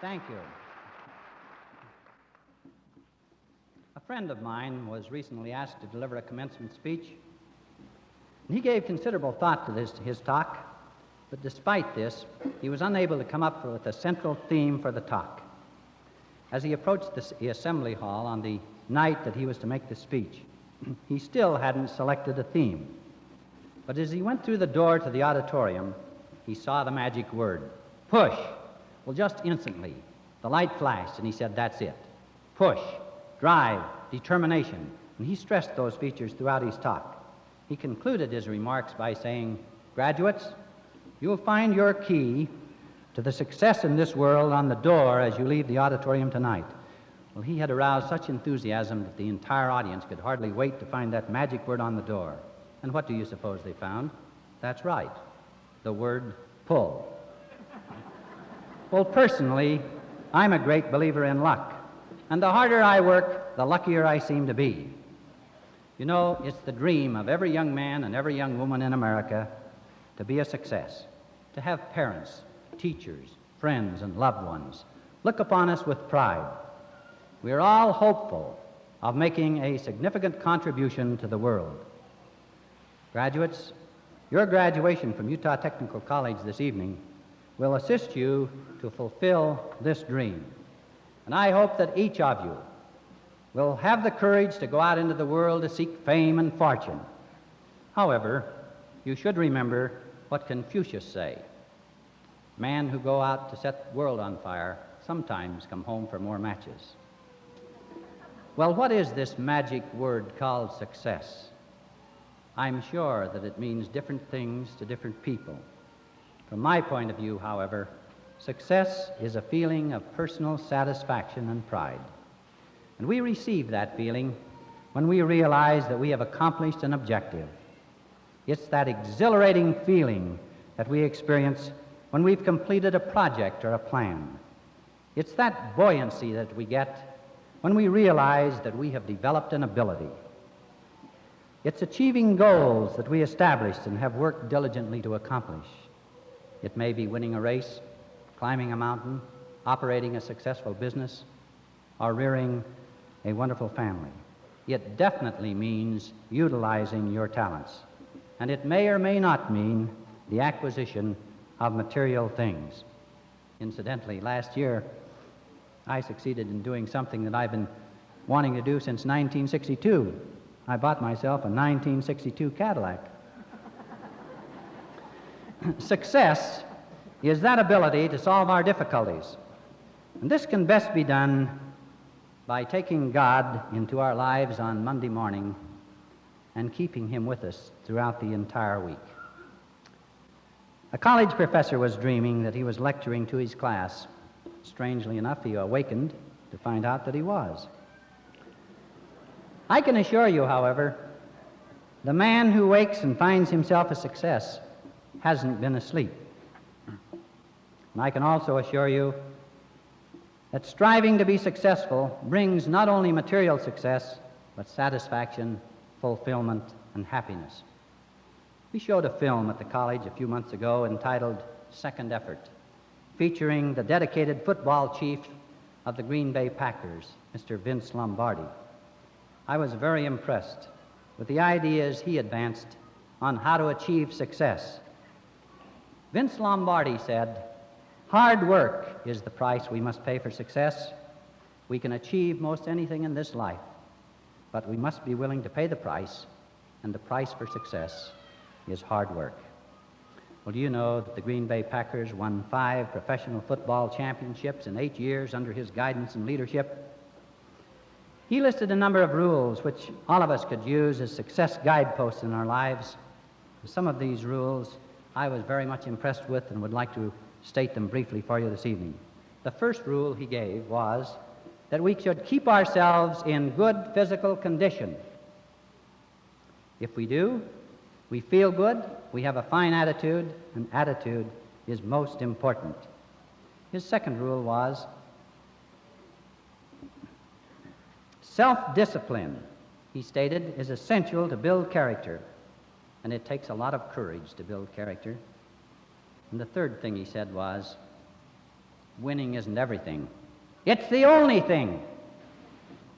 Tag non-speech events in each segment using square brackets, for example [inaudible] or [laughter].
Thank you. A friend of mine was recently asked to deliver a commencement speech. He gave considerable thought to this, his talk, but despite this, he was unable to come up with a central theme for the talk. As he approached the assembly hall on the night that he was to make the speech, [clears throat] he still hadn't selected a theme. But as he went through the door to the auditorium, he saw the magic word push. Well, just instantly, the light flashed, and he said, That's it. Push, drive, determination. And he stressed those features throughout his talk. He concluded his remarks by saying, Graduates, you'll find your key to the success in this world on the door as you leave the auditorium tonight. Well, he had aroused such enthusiasm that the entire audience could hardly wait to find that magic word on the door. And what do you suppose they found? That's right, the word pull. Well, personally, I'm a great believer in luck. And the harder I work, the luckier I seem to be. You know, it's the dream of every young man and every young woman in America to be a success, to have parents, teachers, friends, and loved ones look upon us with pride. We are all hopeful of making a significant contribution to the world. Graduates, your graduation from Utah Technical College this evening will assist you to fulfill this dream. And I hope that each of you will have the courage to go out into the world to seek fame and fortune. However, you should remember what Confucius say. Men who go out to set the world on fire sometimes come home for more matches. Well, what is this magic word called success? I'm sure that it means different things to different people. From my point of view, however, success is a feeling of personal satisfaction and pride. And we receive that feeling when we realize that we have accomplished an objective. It's that exhilarating feeling that we experience when we've completed a project or a plan. It's that buoyancy that we get when we realize that we have developed an ability. It's achieving goals that we established and have worked diligently to accomplish. It may be winning a race, climbing a mountain, operating a successful business, or rearing a wonderful family. It definitely means utilizing your talents. And it may or may not mean the acquisition of material things. Incidentally, last year, I succeeded in doing something that I've been wanting to do since 1962. I bought myself a 1962 Cadillac. [clears throat] Success is that ability to solve our difficulties. And this can best be done by taking God into our lives on Monday morning and keeping Him with us throughout the entire week. A college professor was dreaming that he was lecturing to his class. Strangely enough, he awakened to find out that he was. I can assure you, however, the man who wakes and finds himself a success hasn't been asleep. And I can also assure you that striving to be successful brings not only material success, but satisfaction, fulfillment, and happiness. We showed a film at the college a few months ago entitled Second Effort, featuring the dedicated football chief of the Green Bay Packers, Mr. Vince Lombardi. I was very impressed with the ideas he advanced on how to achieve success. Vince Lombardi said, Hard work is the price we must pay for success. We can achieve most anything in this life, but we must be willing to pay the price, and the price for success is hard work. Well, do you know that the Green Bay Packers won five professional football championships in eight years under his guidance and leadership? He listed a number of rules which all of us could use as success guideposts in our lives. Some of these rules I was very much impressed with and would like to state them briefly for you this evening. The first rule he gave was that we should keep ourselves in good physical condition. If we do, we feel good, we have a fine attitude, and attitude is most important. His second rule was self discipline, he stated, is essential to build character, and it takes a lot of courage to build character. And the third thing he said was winning isn't everything. It's the only thing.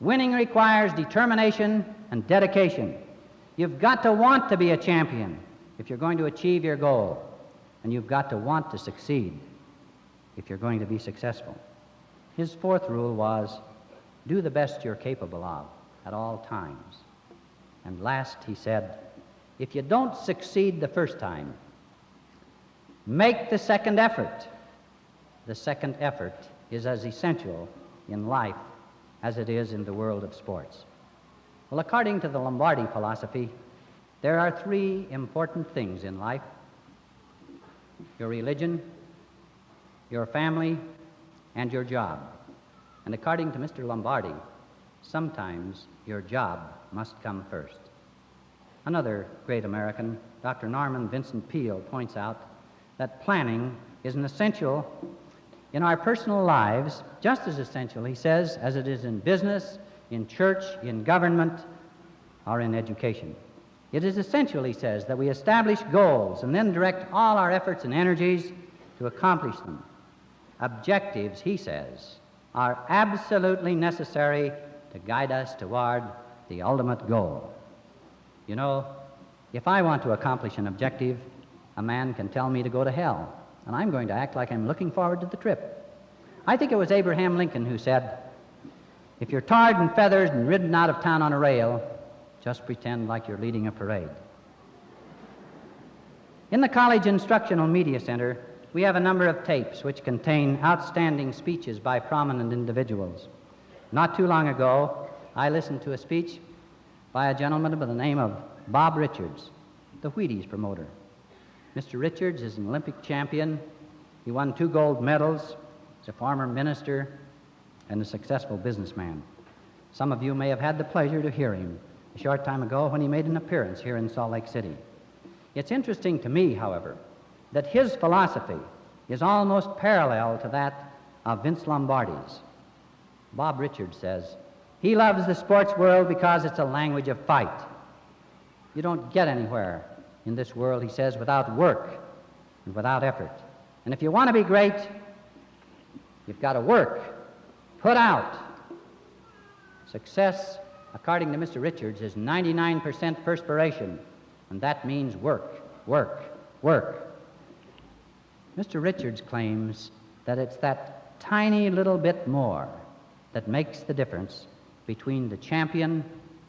Winning requires determination and dedication. You've got to want to be a champion if you're going to achieve your goal, and you've got to want to succeed if you're going to be successful. His fourth rule was do the best you're capable of at all times. And last, he said, if you don't succeed the first time, make the second effort. The second effort is as essential in life as it is in the world of sports. Well, according to the Lombardi philosophy, there are three important things in life your religion, your family, and your job. And according to Mr. Lombardi, sometimes your job must come first. Another great American, Dr. Norman Vincent Peale, points out that planning is an essential in our personal lives, just as essential, he says, as it is in business, in church, in government, or in education. It is essential, he says, that we establish goals and then direct all our efforts and energies to accomplish them. Objectives, he says, are absolutely necessary to guide us toward the ultimate goal. You know, if I want to accomplish an objective, a man can tell me to go to hell and I'm going to act like I'm looking forward to the trip. I think it was Abraham Lincoln who said, If you're tarred and feathered and ridden out of town on a rail, just pretend like you're leading a parade. In the College Instructional Media Center, we have a number of tapes which contain outstanding speeches by prominent individuals. Not too long ago, I listened to a speech by a gentleman by the name of Bob Richards, the Wheaties promoter. Mr. Richards is an Olympic champion. He won two gold medals. He's a former minister and a successful businessman. Some of you may have had the pleasure to hear him a short time ago when he made an appearance here in Salt Lake City. It's interesting to me, however, that his philosophy is almost parallel to that of Vince Lombardi's. Bob Richards says, he loves the sports world because it's a language of fight. You don't get anywhere in this world, he says, without work and without effort. And if you want to be great, you've got to work, put out. Success, according to Mr. Richards, is 99% perspiration, and that means work, work, work. Mr. Richards claims that it's that tiny little bit more that makes the difference between the champion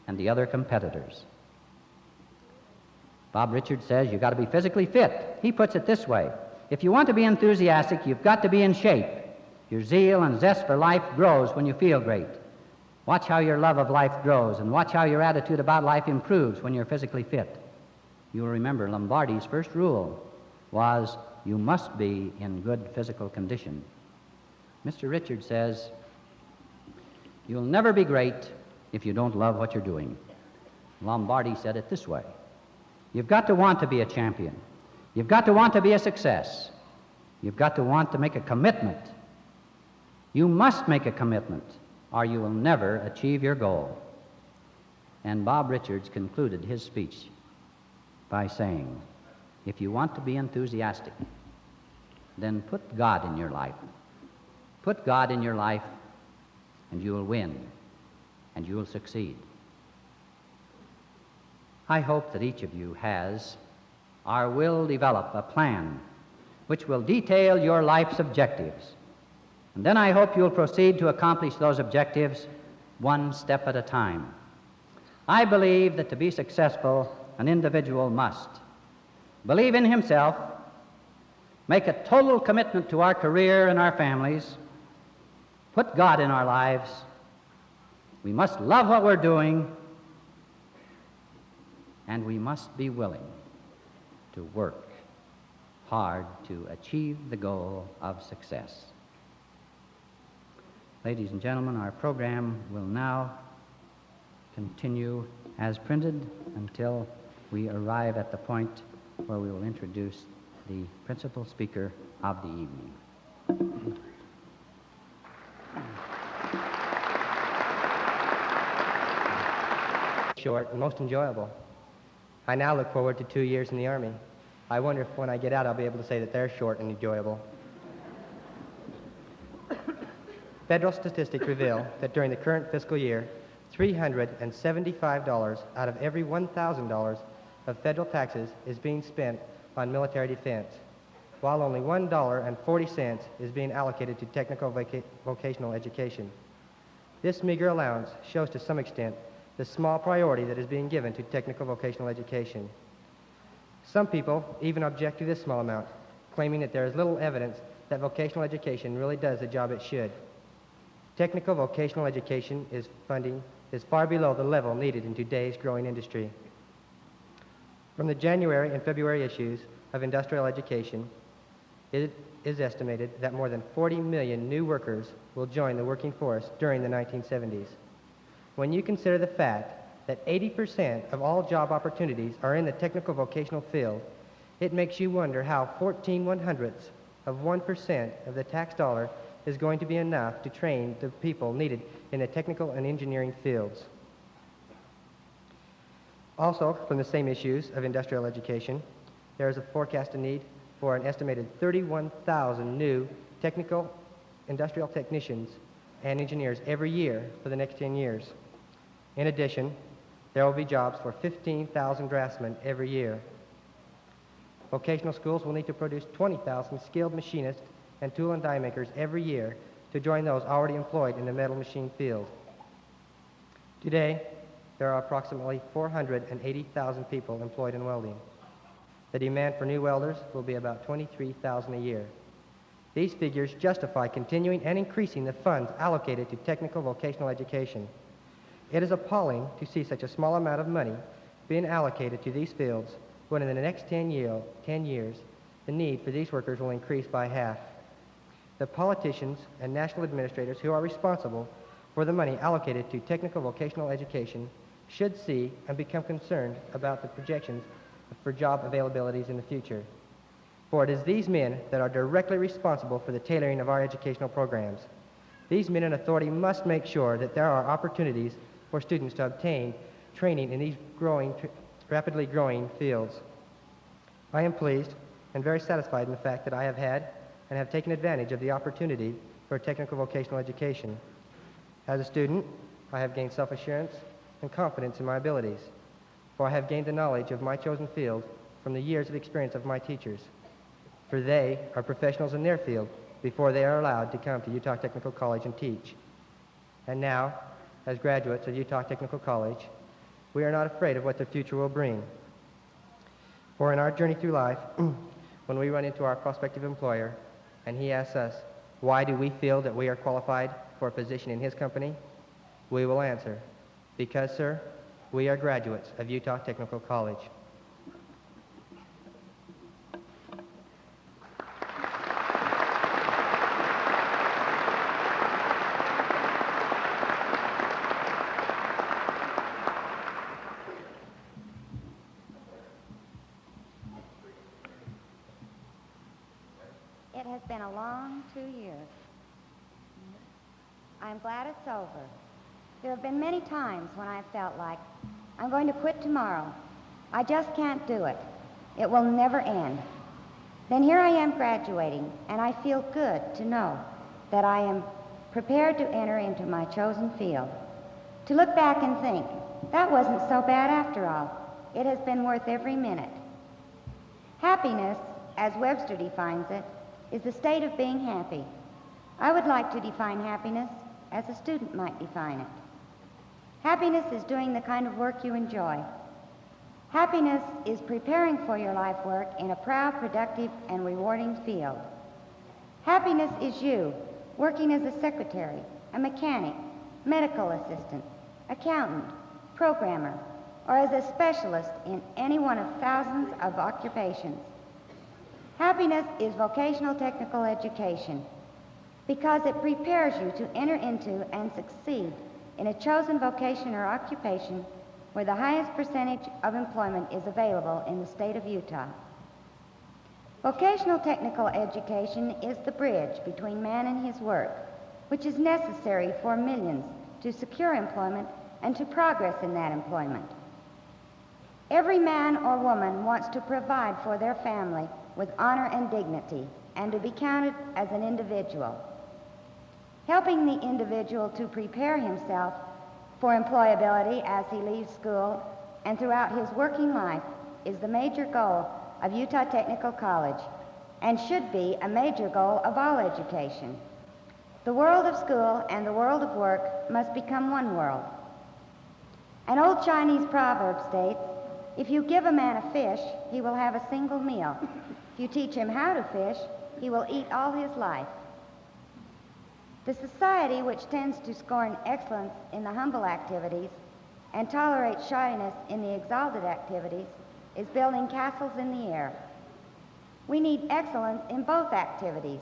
and the other competitors. Bob Richards says you've got to be physically fit. He puts it this way if you want to be enthusiastic, you've got to be in shape. Your zeal and zest for life grows when you feel great. Watch how your love of life grows, and watch how your attitude about life improves when you're physically fit. You'll remember Lombardi's first rule was you must be in good physical condition. Mr. Richards says, You'll never be great if you don't love what you're doing. Lombardi said it this way You've got to want to be a champion. You've got to want to be a success. You've got to want to make a commitment. You must make a commitment, or you will never achieve your goal. And Bob Richards concluded his speech by saying, If you want to be enthusiastic, then put God in your life. Put God in your life, and you will win, and you will succeed. I hope that each of you has or will develop a plan which will detail your life's objectives. And then I hope you'll proceed to accomplish those objectives one step at a time. I believe that to be successful, an individual must believe in himself, make a total commitment to our career and our families, put God in our lives. We must love what we're doing and we must be willing to work hard to achieve the goal of success. Ladies and gentlemen, our program will now continue as printed until we arrive at the point where we will introduce the principal speaker of the evening. Short and most enjoyable. I now look forward to two years in the Army. I wonder if when I get out I'll be able to say that they're short and enjoyable. Federal statistics reveal that during the current fiscal year, $375 out of every $1,000 of federal taxes is being spent on military defense, while only $1.40 is being allocated to technical voca- vocational education. This meager allowance shows to some extent the small priority that is being given to technical vocational education. Some people even object to this small amount, claiming that there is little evidence that vocational education really does the job it should. Technical vocational education is funding is far below the level needed in today's growing industry. From the January and February issues of Industrial Education, it is estimated that more than 40 million new workers will join the working force during the 1970s. When you consider the fact that 80% of all job opportunities are in the technical vocational field, it makes you wonder how 14 one hundredths of 1% of the tax dollar is going to be enough to train the people needed in the technical and engineering fields. Also, from the same issues of industrial education, there is a forecasted need for an estimated 31,000 new technical industrial technicians and engineers every year for the next 10 years. In addition, there will be jobs for 15,000 draftsmen every year. Vocational schools will need to produce 20,000 skilled machinists and tool and die makers every year to join those already employed in the metal machine field. Today, there are approximately 480,000 people employed in welding. The demand for new welders will be about 23,000 a year. These figures justify continuing and increasing the funds allocated to technical vocational education. It is appalling to see such a small amount of money being allocated to these fields when in the next 10, year, 10 years the need for these workers will increase by half. The politicians and national administrators who are responsible for the money allocated to technical vocational education should see and become concerned about the projections for job availabilities in the future. For it is these men that are directly responsible for the tailoring of our educational programs. These men in authority must make sure that there are opportunities for students to obtain training in these growing, rapidly growing fields. I am pleased and very satisfied in the fact that I have had and have taken advantage of the opportunity for technical vocational education. As a student, I have gained self-assurance and confidence in my abilities, for I have gained the knowledge of my chosen field from the years of experience of my teachers, for they are professionals in their field before they are allowed to come to Utah Technical College and teach. And now, as graduates of Utah Technical College, we are not afraid of what the future will bring. For in our journey through life, [clears throat] when we run into our prospective employer and he asks us, why do we feel that we are qualified for a position in his company? We will answer, because, sir, we are graduates of Utah Technical College. It has been a long two years. I'm glad it's over. There have been many times when I've felt like going to quit tomorrow. I just can't do it. It will never end. Then here I am graduating, and I feel good to know that I am prepared to enter into my chosen field. To look back and think, that wasn't so bad after all. It has been worth every minute. Happiness, as Webster defines it, is the state of being happy. I would like to define happiness as a student might define it. Happiness is doing the kind of work you enjoy. Happiness is preparing for your life work in a proud, productive, and rewarding field. Happiness is you working as a secretary, a mechanic, medical assistant, accountant, programmer, or as a specialist in any one of thousands of occupations. Happiness is vocational technical education because it prepares you to enter into and succeed in a chosen vocation or occupation where the highest percentage of employment is available in the state of Utah. Vocational technical education is the bridge between man and his work, which is necessary for millions to secure employment and to progress in that employment. Every man or woman wants to provide for their family with honor and dignity and to be counted as an individual. Helping the individual to prepare himself for employability as he leaves school and throughout his working life is the major goal of Utah Technical College and should be a major goal of all education. The world of school and the world of work must become one world. An old Chinese proverb states, if you give a man a fish, he will have a single meal. If you teach him how to fish, he will eat all his life. The society which tends to scorn excellence in the humble activities and tolerates shyness in the exalted activities is building castles in the air. We need excellence in both activities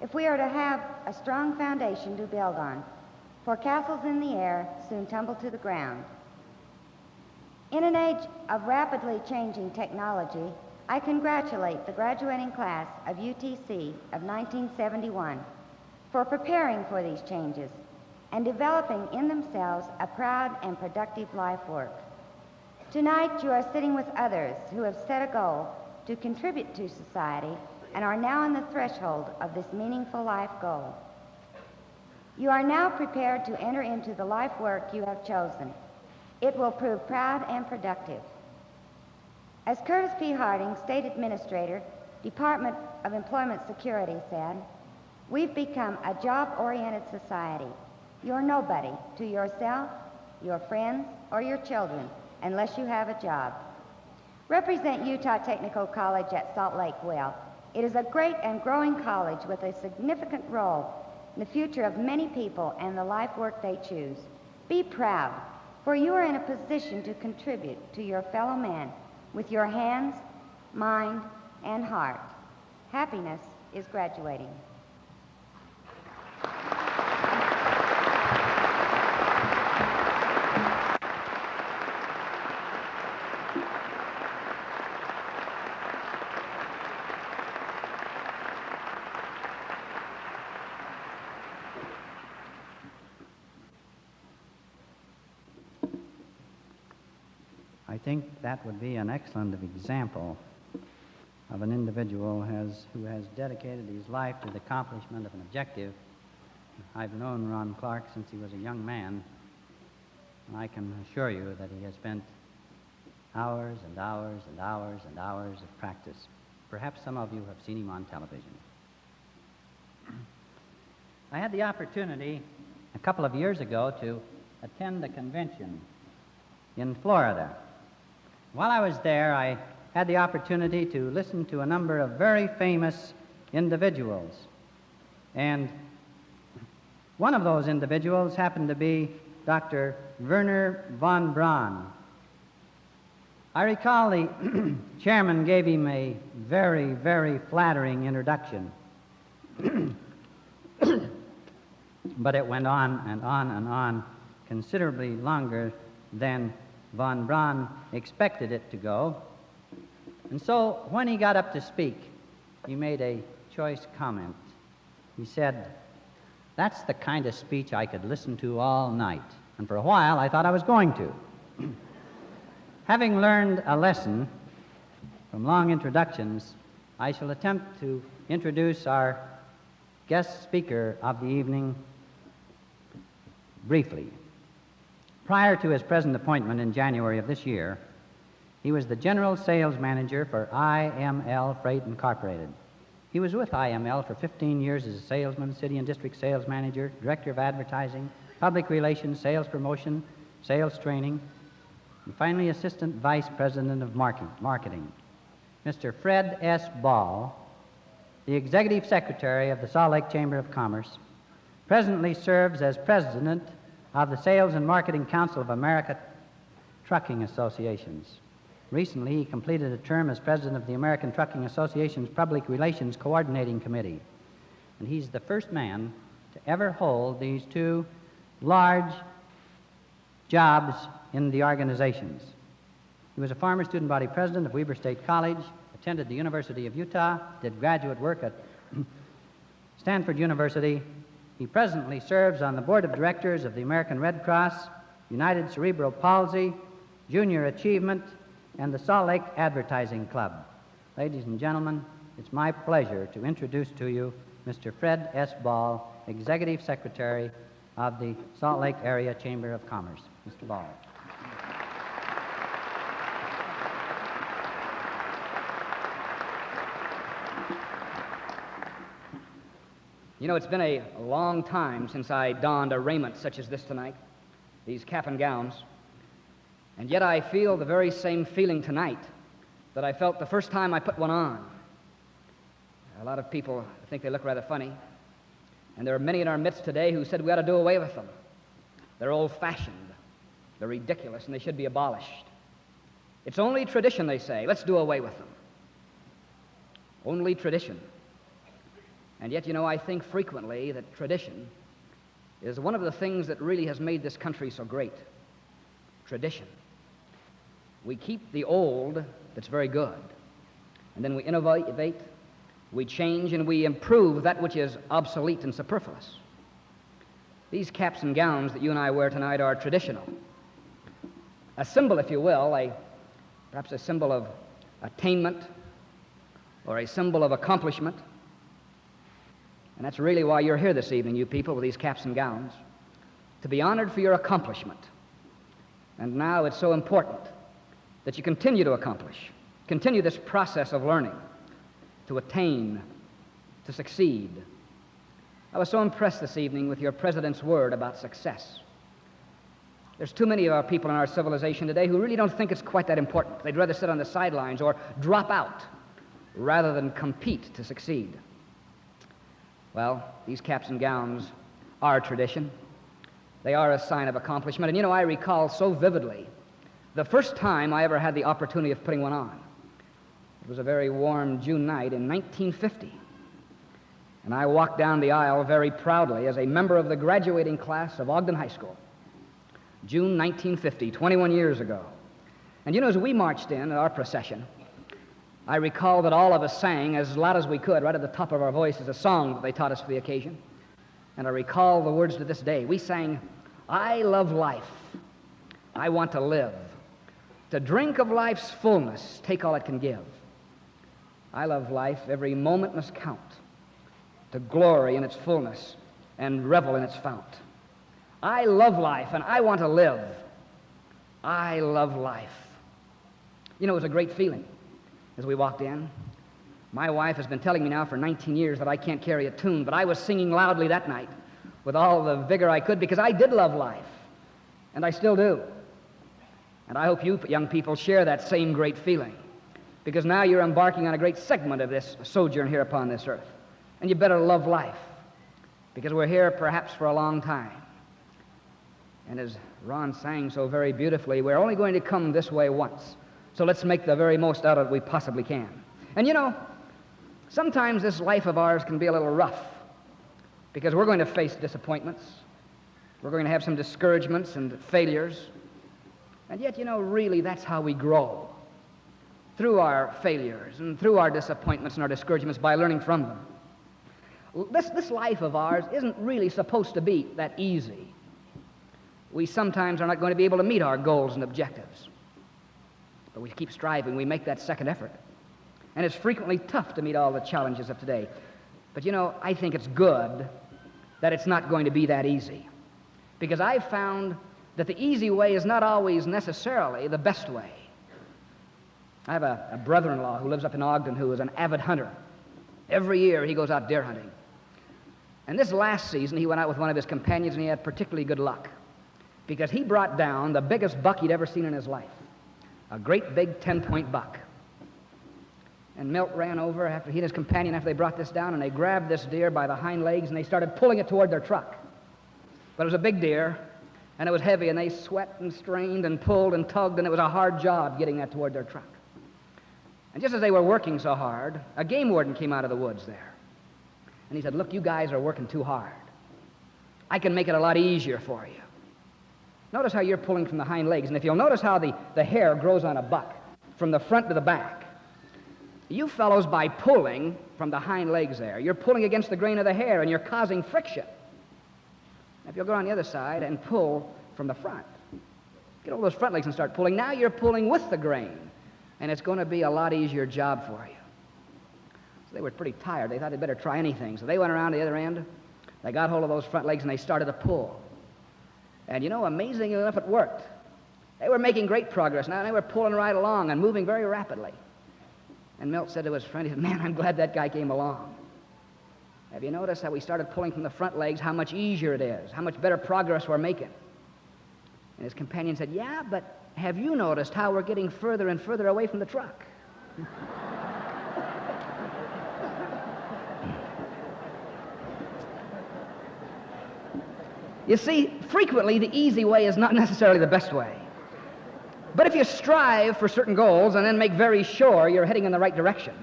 if we are to have a strong foundation to build on, for castles in the air soon tumble to the ground. In an age of rapidly changing technology, I congratulate the graduating class of UTC of 1971 for preparing for these changes and developing in themselves a proud and productive life work. Tonight, you are sitting with others who have set a goal to contribute to society and are now on the threshold of this meaningful life goal. You are now prepared to enter into the life work you have chosen. It will prove proud and productive. As Curtis P. Harding, State Administrator, Department of Employment Security, said, We've become a job-oriented society. You're nobody to yourself, your friends, or your children unless you have a job. Represent Utah Technical College at Salt Lake well. It is a great and growing college with a significant role in the future of many people and the life work they choose. Be proud, for you are in a position to contribute to your fellow man with your hands, mind, and heart. Happiness is graduating. I think that would be an excellent example of an individual has, who has dedicated his life to the accomplishment of an objective. I've known Ron Clark since he was a young man, and I can assure you that he has spent hours and hours and hours and hours of practice. Perhaps some of you have seen him on television. [clears throat] I had the opportunity a couple of years ago to attend a convention in Florida. While I was there, I had the opportunity to listen to a number of very famous individuals. And one of those individuals happened to be Dr. Wernher von Braun. I recall the [clears throat] chairman gave him a very, very flattering introduction. [clears throat] but it went on and on and on considerably longer than von Braun expected it to go. And so when he got up to speak, he made a choice comment. He said, That's the kind of speech I could listen to all night. And for a while, I thought I was going to. [clears throat] Having learned a lesson from long introductions, I shall attempt to introduce our guest speaker of the evening briefly. Prior to his present appointment in January of this year, he was the general sales manager for IML Freight Incorporated. He was with IML for 15 years as a salesman, city and district sales manager, director of advertising, public relations, sales promotion, sales training, and finally assistant vice president of marketing. Mr. Fred S. Ball, the executive secretary of the Salt Lake Chamber of Commerce, presently serves as president of the Sales and Marketing Council of America Trucking Associations. Recently, he completed a term as president of the American Trucking Association's Public Relations Coordinating Committee. And he's the first man to ever hold these two large jobs in the organizations. He was a former student body president of Weber State College, attended the University of Utah, did graduate work at [clears throat] Stanford University. He presently serves on the board of directors of the American Red Cross, United Cerebral Palsy, Junior Achievement, and the Salt Lake Advertising Club. Ladies and gentlemen, it's my pleasure to introduce to you Mr. Fred S. Ball, Executive Secretary of the Salt Lake Area Chamber of Commerce. Mr. Ball. You know, it's been a long time since I donned a raiment such as this tonight, these cap and gowns. And yet I feel the very same feeling tonight that I felt the first time I put one on. A lot of people think they look rather funny. And there are many in our midst today who said we ought to do away with them. They're old fashioned, they're ridiculous, and they should be abolished. It's only tradition, they say. Let's do away with them. Only tradition. And yet, you know, I think frequently that tradition is one of the things that really has made this country so great. Tradition. We keep the old that's very good, and then we innovate, we change, and we improve that which is obsolete and superfluous. These caps and gowns that you and I wear tonight are traditional. A symbol, if you will, a, perhaps a symbol of attainment or a symbol of accomplishment. And that's really why you're here this evening, you people, with these caps and gowns, to be honored for your accomplishment. And now it's so important that you continue to accomplish, continue this process of learning, to attain, to succeed. I was so impressed this evening with your president's word about success. There's too many of our people in our civilization today who really don't think it's quite that important. They'd rather sit on the sidelines or drop out rather than compete to succeed. Well, these caps and gowns are tradition. They are a sign of accomplishment. And you know, I recall so vividly the first time I ever had the opportunity of putting one on. It was a very warm June night in 1950. And I walked down the aisle very proudly as a member of the graduating class of Ogden High School. June 1950, 21 years ago. And you know, as we marched in, our procession, I recall that all of us sang as loud as we could, right at the top of our voices, a song that they taught us for the occasion. And I recall the words to this day. We sang, I love life. I want to live. To drink of life's fullness, take all it can give. I love life. Every moment must count. To glory in its fullness and revel in its fount. I love life and I want to live. I love life. You know, it was a great feeling as we walked in. My wife has been telling me now for 19 years that I can't carry a tune, but I was singing loudly that night with all the vigor I could because I did love life, and I still do. And I hope you young people share that same great feeling because now you're embarking on a great segment of this sojourn here upon this earth. And you better love life because we're here perhaps for a long time. And as Ron sang so very beautifully, we're only going to come this way once. So let's make the very most out of it we possibly can. And you know, sometimes this life of ours can be a little rough because we're going to face disappointments. We're going to have some discouragements and failures. And yet, you know, really, that's how we grow through our failures and through our disappointments and our discouragements by learning from them. This, this life of ours isn't really supposed to be that easy. We sometimes are not going to be able to meet our goals and objectives. But we keep striving, we make that second effort. And it's frequently tough to meet all the challenges of today. But you know, I think it's good that it's not going to be that easy. Because I've found that the easy way is not always necessarily the best way. I have a, a brother in law who lives up in Ogden who is an avid hunter. Every year he goes out deer hunting. And this last season he went out with one of his companions and he had particularly good luck because he brought down the biggest buck he'd ever seen in his life a great big 10 point buck. And Milt ran over after he and his companion after they brought this down, and they grabbed this deer by the hind legs and they started pulling it toward their truck. But it was a big deer, and it was heavy, and they sweat and strained and pulled and tugged, and it was a hard job getting that toward their truck. And just as they were working so hard, a game warden came out of the woods there. And he said, Look, you guys are working too hard. I can make it a lot easier for you. Notice how you're pulling from the hind legs. And if you'll notice how the, the hair grows on a buck from the front to the back, you fellows, by pulling from the hind legs there, you're pulling against the grain of the hair and you're causing friction. If you'll go on the other side and pull from the front, get all those front legs and start pulling, now you're pulling with the grain. And it's going to be a lot easier job for you. So they were pretty tired. They thought they'd better try anything. So they went around the other end. They got hold of those front legs and they started to pull. And you know, amazingly enough, it worked. They were making great progress now. And they were pulling right along and moving very rapidly. And Milt said to his friend, he said, Man, I'm glad that guy came along. Have you noticed how we started pulling from the front legs, how much easier it is, how much better progress we're making? And his companion said, Yeah, but have you noticed how we're getting further and further away from the truck? [laughs] you see, frequently the easy way is not necessarily the best way. But if you strive for certain goals and then make very sure you're heading in the right direction,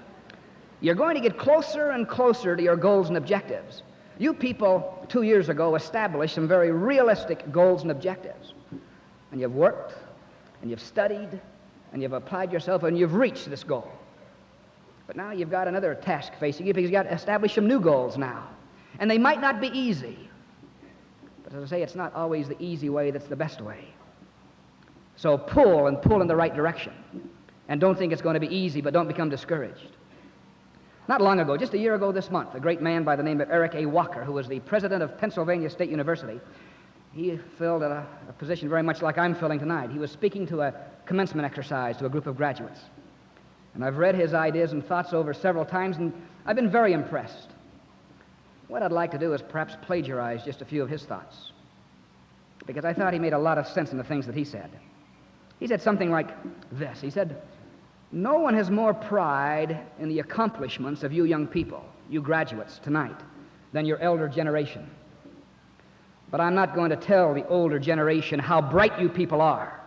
you're going to get closer and closer to your goals and objectives. You people, two years ago, established some very realistic goals and objectives. And you've worked, and you've studied, and you've applied yourself, and you've reached this goal. But now you've got another task facing you because you've got to establish some new goals now. And they might not be easy. But as I say, it's not always the easy way that's the best way. So pull and pull in the right direction. And don't think it's going to be easy, but don't become discouraged. Not long ago, just a year ago this month, a great man by the name of Eric A. Walker, who was the president of Pennsylvania State University, he filled a, a, position very much like I'm filling tonight. He was speaking to a commencement exercise to a group of graduates. And I've read his ideas and thoughts over several times, and I've been very impressed. What I'd like to do is perhaps plagiarize just a few of his thoughts, because I thought he made a lot of sense in the things that he said. He said something like this He said, No one has more pride in the accomplishments of you young people, you graduates tonight, than your elder generation. But I'm not going to tell the older generation how bright you people are.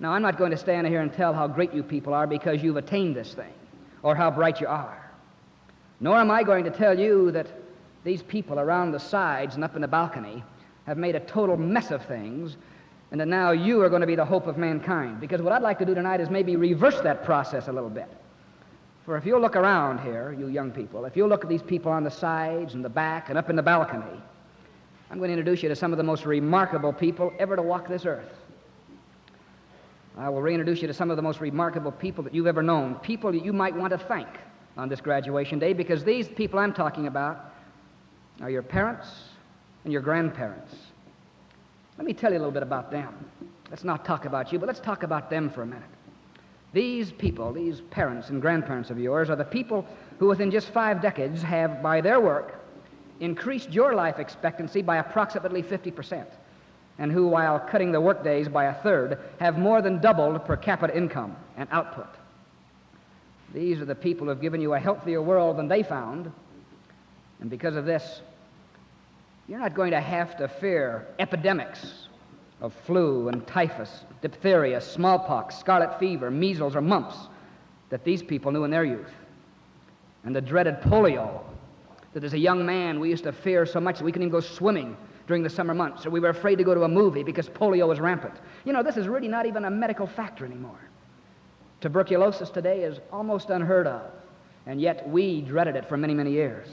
Now, I'm not going to stand here and tell how great you people are because you've attained this thing or how bright you are. Nor am I going to tell you that these people around the sides and up in the balcony have made a total mess of things and that now you are going to be the hope of mankind. Because what I'd like to do tonight is maybe reverse that process a little bit. For if you look around here, you young people, if you look at these people on the sides and the back and up in the balcony, I'm going to introduce you to some of the most remarkable people ever to walk this earth. I will reintroduce you to some of the most remarkable people that you've ever known, people that you might want to thank on this graduation day, because these people I'm talking about are your parents and your grandparents. Let me tell you a little bit about them. Let's not talk about you, but let's talk about them for a minute. These people, these parents and grandparents of yours, are the people who within just five decades have, by their work, increased your life expectancy by approximately 50%, and who, while cutting the workdays by a third, have more than doubled per capita income and output. These are the people who have given you a healthier world than they found, and because of this, you're not going to have to fear epidemics of flu and typhus, diphtheria, smallpox, scarlet fever, measles, or mumps that these people knew in their youth. And the dreaded polio that as a young man we used to fear so much that we couldn't even go swimming during the summer months, or we were afraid to go to a movie because polio was rampant. You know, this is really not even a medical factor anymore. Tuberculosis today is almost unheard of, and yet we dreaded it for many, many years.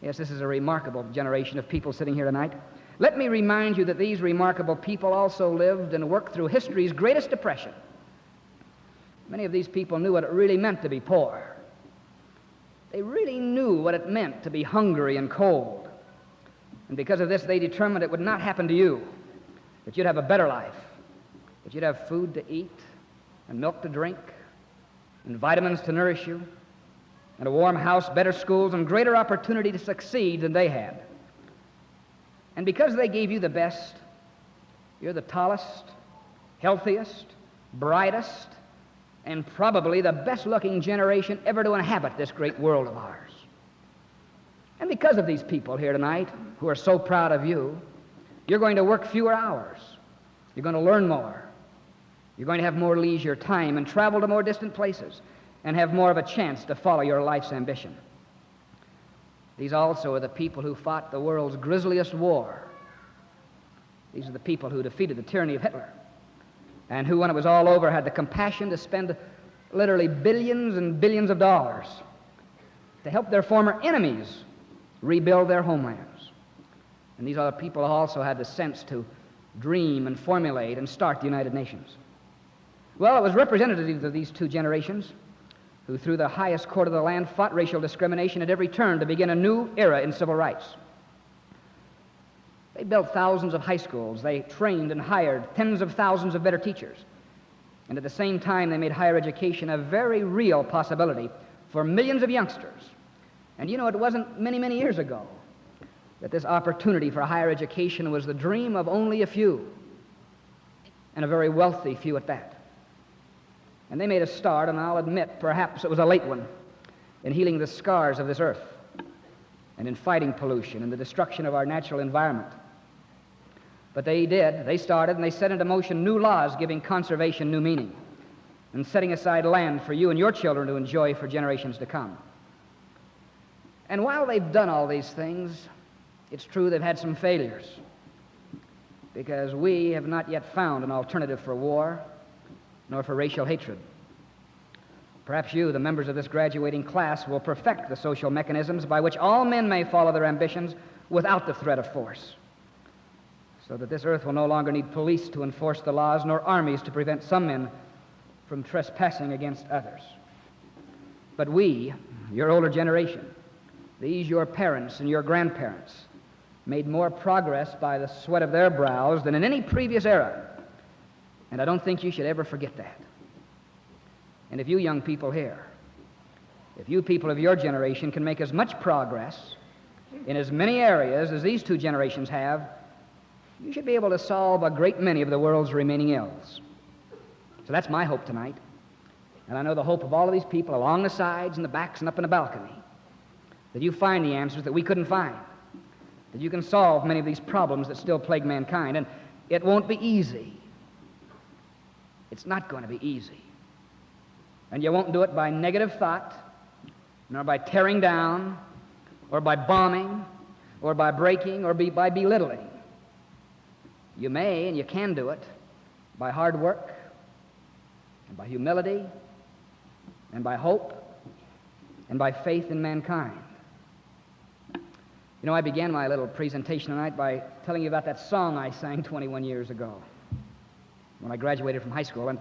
Yes, this is a remarkable generation of people sitting here tonight. Let me remind you that these remarkable people also lived and worked through history's greatest depression. Many of these people knew what it really meant to be poor. They really knew what it meant to be hungry and cold. And because of this, they determined it would not happen to you, that you'd have a better life, that you'd have food to eat, and milk to drink, and vitamins to nourish you, and a warm house, better schools, and greater opportunity to succeed than they had. And because they gave you the best, you're the tallest, healthiest, brightest, and probably the best looking generation ever to inhabit this great world of ours. And because of these people here tonight who are so proud of you, you're going to work fewer hours. You're going to learn more. You're going to have more leisure time and travel to more distant places and have more of a chance to follow your life's ambition. These also are the people who fought the world's grisliest war. These are the people who defeated the tyranny of Hitler and who, when it was all over, had the compassion to spend literally billions and billions of dollars to help their former enemies rebuild their homelands. And these other people also had the sense to dream and formulate and start the United Nations. Well, it was representatives of these two generations who, through the highest court of the land, fought racial discrimination at every turn to begin a new era in civil rights. They built thousands of high schools. They trained and hired tens of thousands of better teachers. And at the same time, they made higher education a very real possibility for millions of youngsters. And you know, it wasn't many, many years ago that this opportunity for higher education was the dream of only a few, and a very wealthy few at that. And they made a start, and I'll admit perhaps it was a late one, in healing the scars of this earth and in fighting pollution and the destruction of our natural environment. But they did. They started and they set into motion new laws giving conservation new meaning and setting aside land for you and your children to enjoy for generations to come. And while they've done all these things, it's true they've had some failures because we have not yet found an alternative for war nor for racial hatred. Perhaps you, the members of this graduating class, will perfect the social mechanisms by which all men may follow their ambitions without the threat of force, so that this earth will no longer need police to enforce the laws nor armies to prevent some men from trespassing against others. But we, your older generation, these your parents and your grandparents, made more progress by the sweat of their brows than in any previous era. And I don't think you should ever forget that. And if you young people here, if you people of your generation can make as much progress in as many areas as these two generations have, you should be able to solve a great many of the world's remaining ills. So that's my hope tonight. And I know the hope of all of these people along the sides and the backs and up in the balcony that you find the answers that we couldn't find, that you can solve many of these problems that still plague mankind. And it won't be easy. It's not going to be easy. And you won't do it by negative thought, nor by tearing down, or by bombing, or by breaking, or be, by belittling. You may and you can do it by hard work, and by humility, and by hope, and by faith in mankind. You know, I began my little presentation tonight by telling you about that song I sang 21 years ago when I graduated from high school. And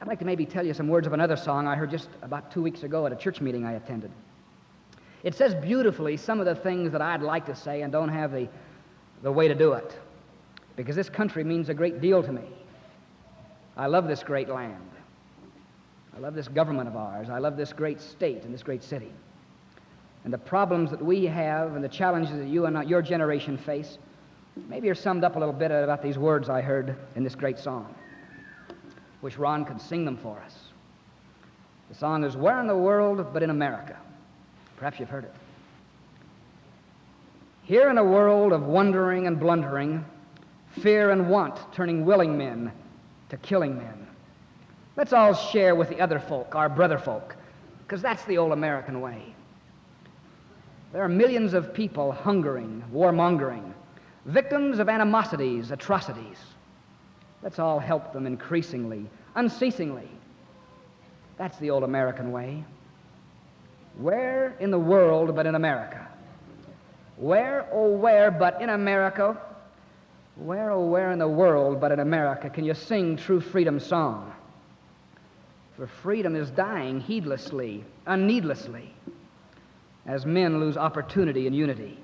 I'd like to maybe tell you some words of another song I heard just about two weeks ago at a church meeting I attended. It says beautifully some of the things that I'd like to say and don't have the, the way to do it because this country means a great deal to me. I love this great land. I love this government of ours. I love this great state and this great city. And the problems that we have and the challenges that you and your generation face Maybe you're summed up a little bit about these words I heard in this great song. Wish Ron could sing them for us. The song is Where in the World But in America? Perhaps you've heard it. Here in a world of wondering and blundering, fear and want turning willing men to killing men, let's all share with the other folk, our brother folk, because that's the old American way. There are millions of people hungering, warmongering, victims of animosities, atrocities. Let's all help them increasingly, unceasingly. That's the old American way. Where in the world but in America? Where, oh, where but in America? Where, oh, where in the world but in America can you sing true freedom song? For freedom is dying heedlessly, unneedlessly, as men lose opportunity and unity.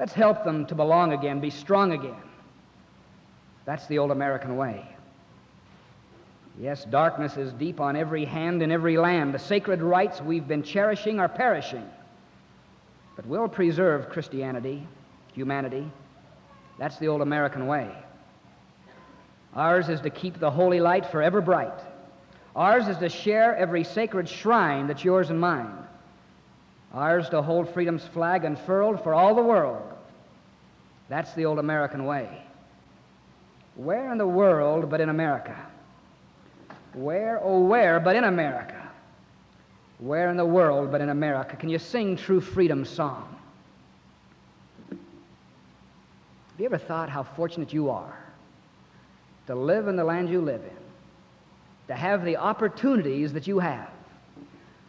Let's help them to belong again, be strong again. That's the old American way. Yes, darkness is deep on every hand in every land. The sacred rights we've been cherishing are perishing. But we'll preserve Christianity, humanity. That's the old American way. Ours is to keep the holy light forever bright. Ours is to share every sacred shrine that's yours and mine. Ours to hold freedom's flag unfurled for all the world. That's the old American way. Where in the world but in America? Where, oh, where but in America? Where in the world but in America can you sing true freedom song? Have you ever thought how fortunate you are to live in the land you live in, to have the opportunities that you have?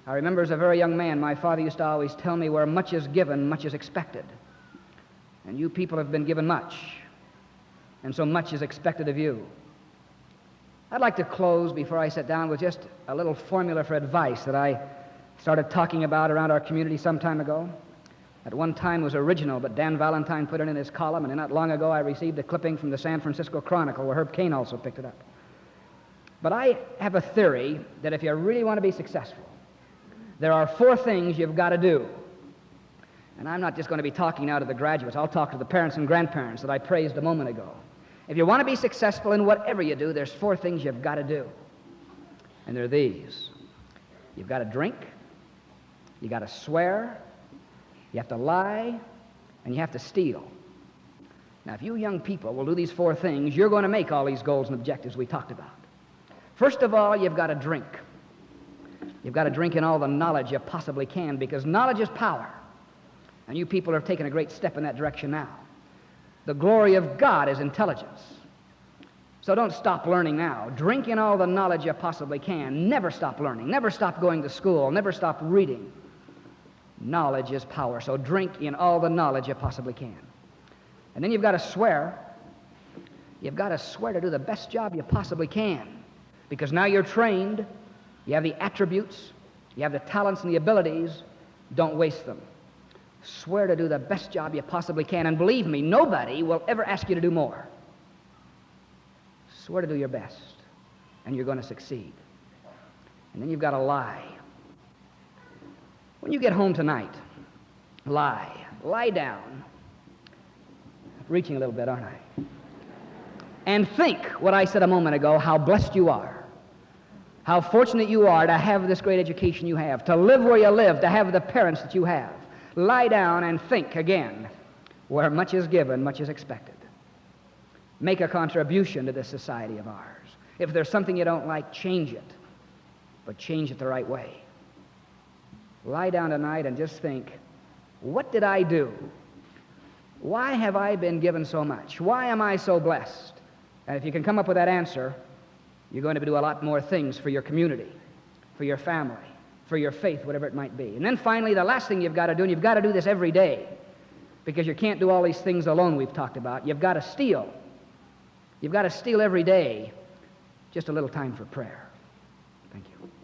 I remember as a very young man, my father used to always tell me where much is given, much is expected. And you people have been given much, and so much is expected of you. I'd like to close before I sit down with just a little formula for advice that I started talking about around our community some time ago. At one time was original, but Dan Valentine put it in his column, and not long ago I received a clipping from the San Francisco Chronicle where Herb Caen also picked it up. But I have a theory that if you really want to be successful, there are four things you've got to do. And I'm not just going to be talking now to the graduates, I'll talk to the parents and grandparents that I praised a moment ago. If you want to be successful in whatever you do, there's four things you've got to do. And they're these you've got to drink, you got to swear, you have to lie, and you have to steal. Now, if you young people will do these four things, you're going to make all these goals and objectives we talked about. First of all, you've got to drink. You've got to drink in all the knowledge you possibly can because knowledge is power. And you people have taken a great step in that direction now. The glory of God is intelligence. So don't stop learning now. Drink in all the knowledge you possibly can. Never stop learning. Never stop going to school. Never stop reading. Knowledge is power. So drink in all the knowledge you possibly can. And then you've got to swear. You've got to swear to do the best job you possibly can. Because now you're trained. You have the attributes. You have the talents and the abilities. Don't waste them. Swear to do the best job you possibly can. And believe me, nobody will ever ask you to do more. Swear to do your best. And you're going to succeed. And then you've got to lie. When you get home tonight, lie. Lie down. Reaching a little bit, aren't I? And think what I said a moment ago how blessed you are. How fortunate you are to have this great education you have, to live where you live, to have the parents that you have. Lie down and think again. Where much is given, much is expected. Make a contribution to this society of ours. If there's something you don't like, change it, but change it the right way. Lie down tonight and just think what did I do? Why have I been given so much? Why am I so blessed? And if you can come up with that answer, you're going to do a lot more things for your community, for your family, for your faith, whatever it might be. And then finally, the last thing you've got to do, and you've got to do this every day, because you can't do all these things alone we've talked about, you've got to steal. You've got to steal every day just a little time for prayer. Thank you.